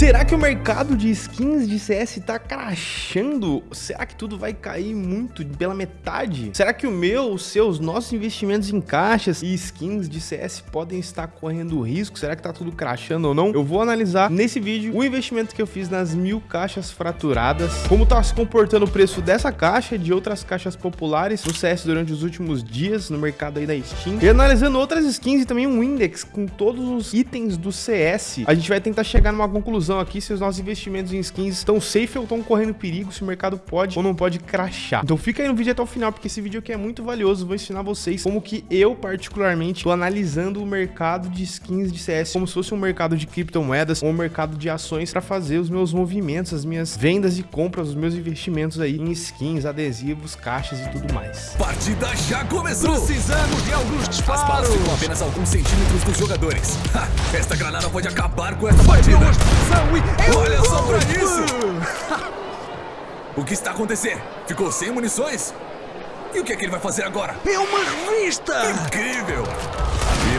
Será que o mercado de skins de CS tá crashando? Será que tudo vai cair muito pela metade? Será que o meu, os seus, nossos investimentos em caixas e skins de CS podem estar correndo risco? Será que tá tudo crashando ou não? Eu vou analisar nesse vídeo o investimento que eu fiz nas mil caixas fraturadas, como tá se comportando o preço dessa caixa e de outras caixas populares no CS durante os últimos dias no mercado aí da Steam, e analisando outras skins e também um index com todos os itens do CS. A gente vai tentar chegar numa conclusão conclusão aqui se os nossos investimentos em skins estão safe ou estão correndo perigo, se o mercado pode ou não pode crashar. Então fica aí no vídeo até o final, porque esse vídeo aqui é muito valioso. Vou ensinar vocês como que eu, particularmente, estou analisando o mercado de skins de CS como se fosse um mercado de criptomoedas ou um mercado de ações para fazer os meus movimentos, as minhas vendas e compras, os meus investimentos aí em skins, adesivos, caixas e tudo mais. Partida já começou! Precisamos de alguns disparos! As balas ficam apenas alguns centímetros dos jogadores. Ha, esta granada pode acabar com essa partida! Olha só pra isso! o que está acontecendo? Ficou sem munições? E o que é que ele vai fazer agora? É uma revista! Incrível!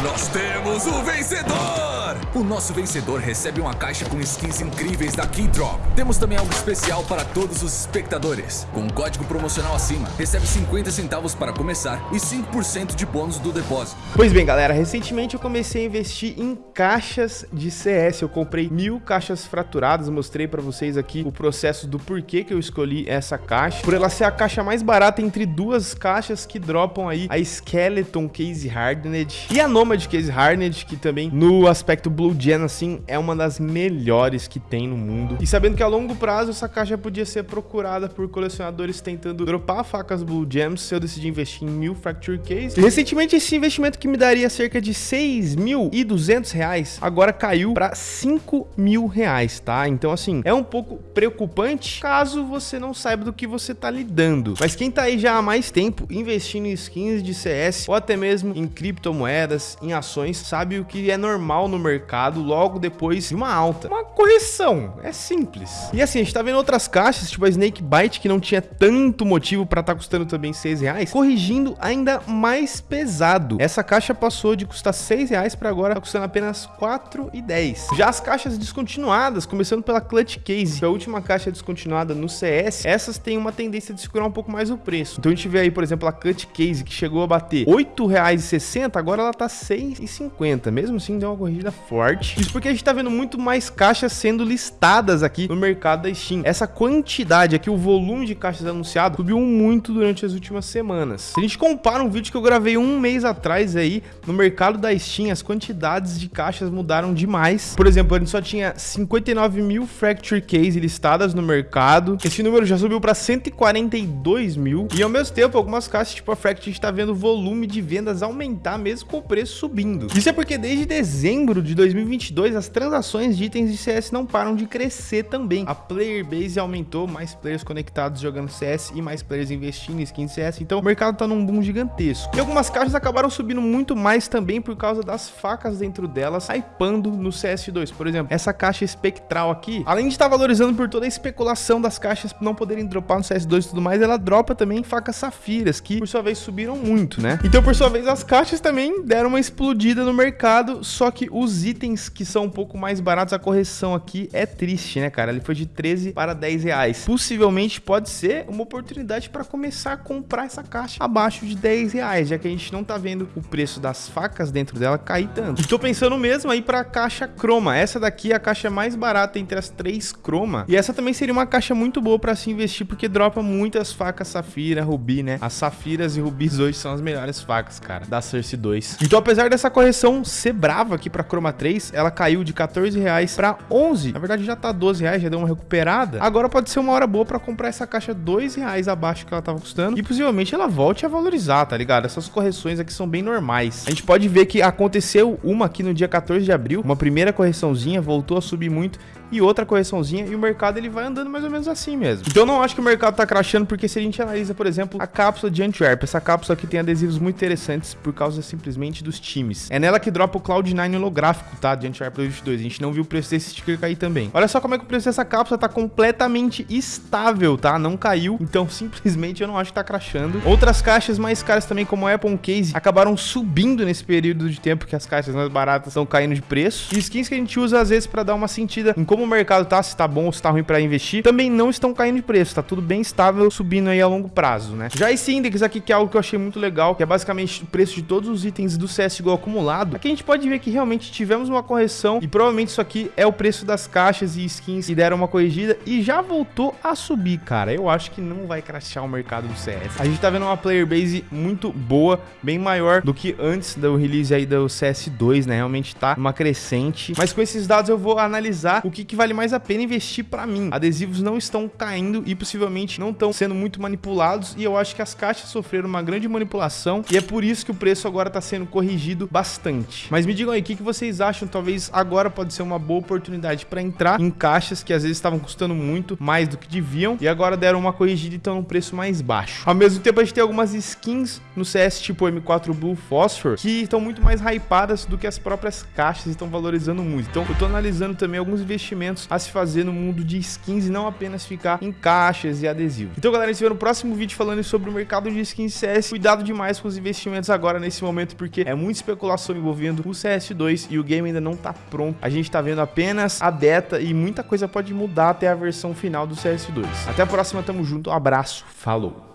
Nós temos o vencedor! O nosso vencedor recebe uma caixa com skins incríveis da Keydrop. Temos também algo especial para todos os espectadores. Com um código promocional acima, recebe 50 centavos para começar e 5% de bônus do depósito. Pois bem, galera, recentemente eu comecei a investir em caixas de CS. Eu comprei mil caixas fraturadas, mostrei para vocês aqui o processo do porquê que eu escolhi essa caixa. Por ela ser a caixa mais barata entre duas caixas que dropam aí a Skeleton Case Hardened e a Nomad Case Hardened, que também no aspecto Blue Gen, assim, é uma das melhores que tem no mundo. E sabendo que a longo prazo essa caixa podia ser procurada por colecionadores tentando dropar facas Blue Gems, eu decidi investir em mil Fracture Case. Recentemente esse investimento que me daria cerca de 6.200 reais, agora caiu para 5 mil reais, tá? Então assim, é um pouco preocupante caso você não saiba do que você tá lidando. Mas quem tá aí já há mais tempo investindo em skins de CS ou até mesmo em criptomoedas, em ações, sabe o que é normal no mercado logo depois de uma alta. Uma correção, é simples. E assim, a gente tá vendo outras caixas, tipo a Snake Bite, que não tinha tanto motivo para estar tá custando também 6 reais, corrigindo ainda mais pesado. Essa caixa passou de custar 6 reais para agora tá custando apenas 4,10. Já as caixas descontinuadas, começando pela Clutch Case, que é a última caixa descontinuada no CS, essas têm uma tendência de segurar um pouco mais o preço. Então a gente vê aí, por exemplo, a Clutch Case, que chegou a bater R$ 8,60, agora ela tá 6,50. Mesmo assim, deu uma corrida forte. Isso porque a gente tá vendo muito mais caixas sendo listadas aqui no mercado da Steam. Essa quantidade aqui, o volume de caixas anunciado, subiu muito durante as últimas semanas. Se a gente compara um vídeo que eu gravei um mês atrás aí, no mercado da Steam, as quantidades de caixas mudaram demais. Por exemplo, a gente só tinha 59 mil Fracture Case listadas no mercado. Esse número já subiu para 142 mil. E ao mesmo tempo, algumas caixas, tipo a Fracture, a gente tá vendo o volume de vendas aumentar mesmo com o preço subindo. Isso é porque desde dezembro de 2022, as transações de itens de CS não param de crescer também. A player base aumentou, mais players conectados jogando CS e mais players investindo em skins CS, então o mercado tá num boom gigantesco. E algumas caixas acabaram subindo muito mais também por causa das facas dentro delas, hypando no CS2. Por exemplo, essa caixa espectral aqui, além de estar tá valorizando por toda a especulação das caixas não poderem dropar no CS2 e tudo mais, ela dropa também facas safiras, que por sua vez subiram muito, né? Então, por sua vez, as caixas também deram uma explodida no mercado, só que os itens que são um pouco mais baratos, a correção aqui é triste, né, cara? Ele foi de 13 para 10 reais. Possivelmente pode ser uma oportunidade para começar a comprar essa caixa abaixo de 10 reais, já que a gente não tá vendo o preço das facas dentro dela cair tanto. Estou pensando mesmo aí para a caixa croma. Essa daqui é a caixa mais barata entre as três croma. E essa também seria uma caixa muito boa para se investir, porque dropa muitas facas safira, rubi, né? As safiras e rubis hoje são as melhores facas, cara, da Cersei 2. Então, apesar dessa correção ser brava aqui para croma 3, ela caiu de 14 reais para 11. Na verdade já tá 12 reais, já deu uma recuperada. Agora pode ser uma hora boa para comprar essa caixa 2 reais abaixo que ela tava custando e possivelmente ela volte a valorizar, tá ligado? Essas correções aqui são bem normais. A gente pode ver que aconteceu uma aqui no dia 14 de abril, uma primeira correçãozinha, voltou a subir muito e outra correçãozinha e o mercado ele vai andando mais ou menos assim mesmo. Então eu não acho que o mercado tá crashando porque se a gente analisa, por exemplo, a cápsula de Antwerp, essa cápsula aqui tem adesivos muito interessantes por causa simplesmente dos times. É nela que dropa o Cloud9 holográfico, tá? De Uncharted 2. A gente não viu o preço desse sticker cair também. Olha só como é que o preço dessa cápsula tá completamente estável, tá? Não caiu, então simplesmente eu não acho que tá crashando. Outras caixas mais caras também, como a Apple Case, acabaram subindo nesse período de tempo que as caixas mais baratas estão caindo de preço. E skins que a gente usa às vezes para dar uma sentida em como o mercado tá, se tá bom ou se tá ruim para investir, também não estão caindo de preço, tá tudo bem estável, subindo aí a longo prazo, né? Já esse index aqui, que é algo que eu achei muito legal, que é basicamente o preço de todos os itens do CSGO acumulado, aqui a gente pode ver que realmente tivemos uma correção e provavelmente isso aqui é o preço das caixas e skins que deram uma corrigida e já voltou a subir, cara. Eu acho que não vai crashar o mercado do CS. A gente tá vendo uma player base muito boa, bem maior do que antes do release aí do CS2, né? Realmente tá uma crescente. Mas com esses dados eu vou analisar o que, que vale mais a pena investir para mim. Adesivos não estão caindo e possivelmente não estão sendo muito manipulados e eu acho que as caixas sofreram uma grande manipulação e é por isso que o preço agora está sendo corrigido bastante. Mas me digam aí, o que, que vocês acham? Talvez agora pode ser uma boa oportunidade para entrar em caixas que às vezes estavam custando muito, mais do que deviam, e agora deram uma corrigida e estão num preço mais baixo. Ao mesmo tempo, a gente tem algumas skins no CS tipo M4 Blue Phosphor que estão muito mais hypadas do que as próprias caixas estão valorizando muito. Então, eu tô analisando também alguns investimentos a se fazer no mundo de skins e não apenas ficar em caixas e adesivos. Então, galera, a gente se vê no próximo vídeo falando sobre o mercado de skins CS. Cuidado demais com os investimentos agora nesse momento, porque é muita especulação envolvendo o CS2 e o game ainda não tá pronto. A gente tá vendo apenas a beta e muita coisa pode mudar até a versão final do CS2. Até a próxima, tamo junto, um abraço, falou!